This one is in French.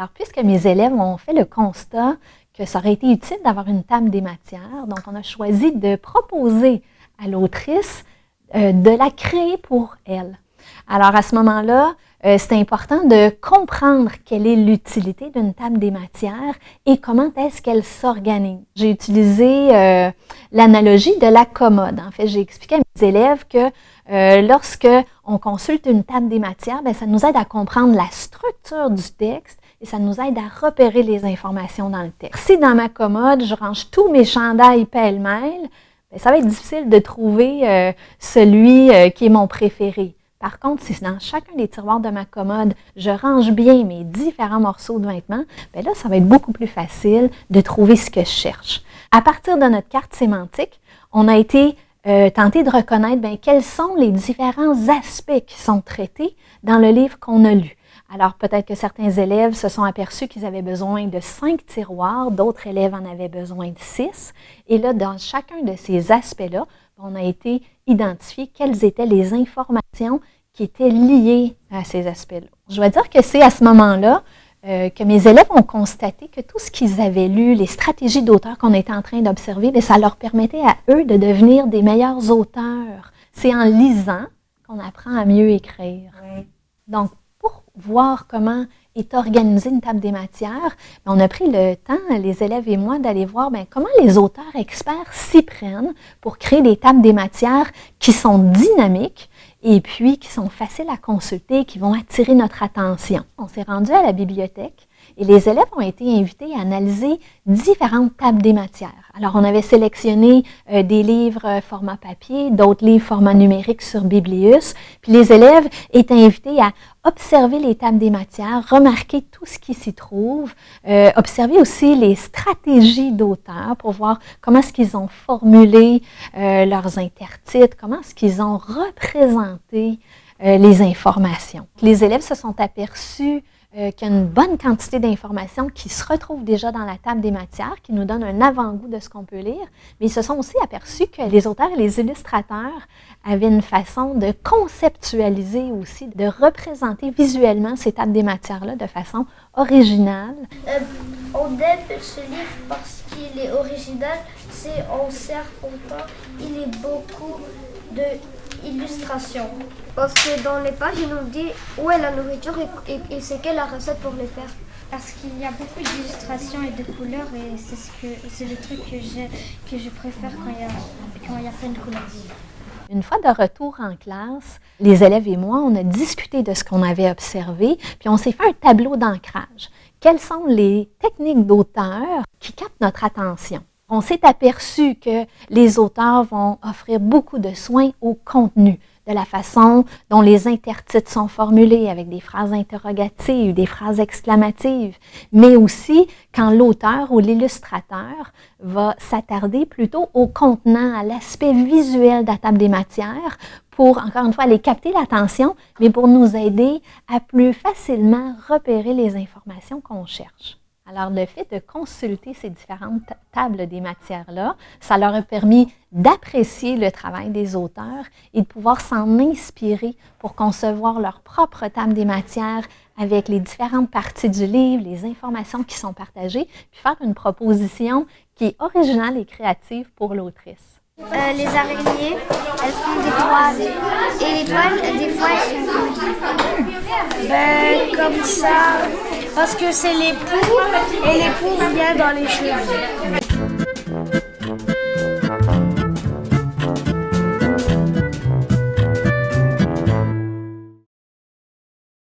Alors, puisque mes élèves ont fait le constat que ça aurait été utile d'avoir une table des matières, donc on a choisi de proposer à l'autrice euh, de la créer pour elle. Alors, à ce moment-là, euh, c'est important de comprendre quelle est l'utilité d'une table des matières et comment est-ce qu'elle s'organise. J'ai utilisé euh, l'analogie de la commode. En fait, j'ai expliqué à mes élèves que euh, lorsque on consulte une table des matières, bien, ça nous aide à comprendre la structure du texte et ça nous aide à repérer les informations dans le texte. Si dans ma commode, je range tous mes chandails pêle-mêle, ben, ça va être difficile de trouver celui qui est mon préféré. Par contre, si dans chacun des tiroirs de ma commode, je range bien mes différents morceaux de vêtements, bien là, ça va être beaucoup plus facile de trouver ce que je cherche. À partir de notre carte sémantique, on a été euh, tenté de reconnaître bien, quels sont les différents aspects qui sont traités dans le livre qu'on a lu. Alors, peut-être que certains élèves se sont aperçus qu'ils avaient besoin de cinq tiroirs, d'autres élèves en avaient besoin de six. Et là, dans chacun de ces aspects-là, on a été identifier quelles étaient les informations qui étaient liées à ces aspects-là. Je dois dire que c'est à ce moment-là euh, que mes élèves ont constaté que tout ce qu'ils avaient lu, les stratégies d'auteurs qu'on était en train d'observer, ça leur permettait à eux de devenir des meilleurs auteurs. C'est en lisant qu'on apprend à mieux écrire. Donc, voir comment est organisée une table des matières, ben, on a pris le temps, les élèves et moi, d'aller voir bien, comment les auteurs experts s'y prennent pour créer des tables des matières qui sont dynamiques et puis qui sont faciles à consulter, qui vont attirer notre attention. On s'est rendu à la bibliothèque et les élèves ont été invités à analyser différentes tables des matières. Alors, on avait sélectionné euh, des livres euh, format papier, d'autres livres format numérique sur Biblius. Puis les élèves étaient invités à observer les tables des matières, remarquer tout ce qui s'y trouve, euh, observer aussi les stratégies d'auteurs pour voir comment est-ce qu'ils ont formulé leurs intertitres, comment est-ce qu'ils ont représenté les informations. Les élèves se sont aperçus euh, qu'il y a une bonne quantité d'informations qui se retrouvent déjà dans la table des matières, qui nous donnent un avant-goût de ce qu'on peut lire, mais ils se sont aussi aperçus que les auteurs et les illustrateurs avaient une façon de conceptualiser aussi, de représenter visuellement ces tables des matières-là de façon originale. Euh, on aime ce livre parce qu'il est original, c'est en serre content, il est beaucoup de illustration. Parce que dans les pages, il nous dit où est la nourriture et, c'est quelle la recette pour les faire. Parce qu'il y a beaucoup d'illustrations et de couleurs et c'est ce que c'est le truc que, que je préfère quand il, y a, quand il y a plein de couleurs. Une fois de retour en classe, les élèves et moi, on a discuté de ce qu'on avait observé, puis on s'est fait un tableau d'ancrage. Quelles sont les techniques d'auteur qui captent notre attention? On s'est aperçu que les auteurs vont offrir beaucoup de soins au contenu, de la façon dont les intertitres sont formulés avec des phrases interrogatives, des phrases exclamatives, mais aussi quand l'auteur ou l'illustrateur va s'attarder plutôt au contenant, à l'aspect visuel de la table des matières pour, encore une fois, aller capter l'attention, mais pour nous aider à plus facilement repérer les informations qu'on cherche. Alors, le fait de consulter ces différentes tables des matières-là, ça leur a permis d'apprécier le travail des auteurs et de pouvoir s'en inspirer pour concevoir leur propre table des matières avec les différentes parties du livre, les informations qui sont partagées, puis faire une proposition qui est originale et créative pour l'autrice. Euh, les araignées, elles font des toiles. Et les toiles, des fois, elles sont Ben, comme ça, parce que c'est les poux, et les poux viennent dans les cheveux.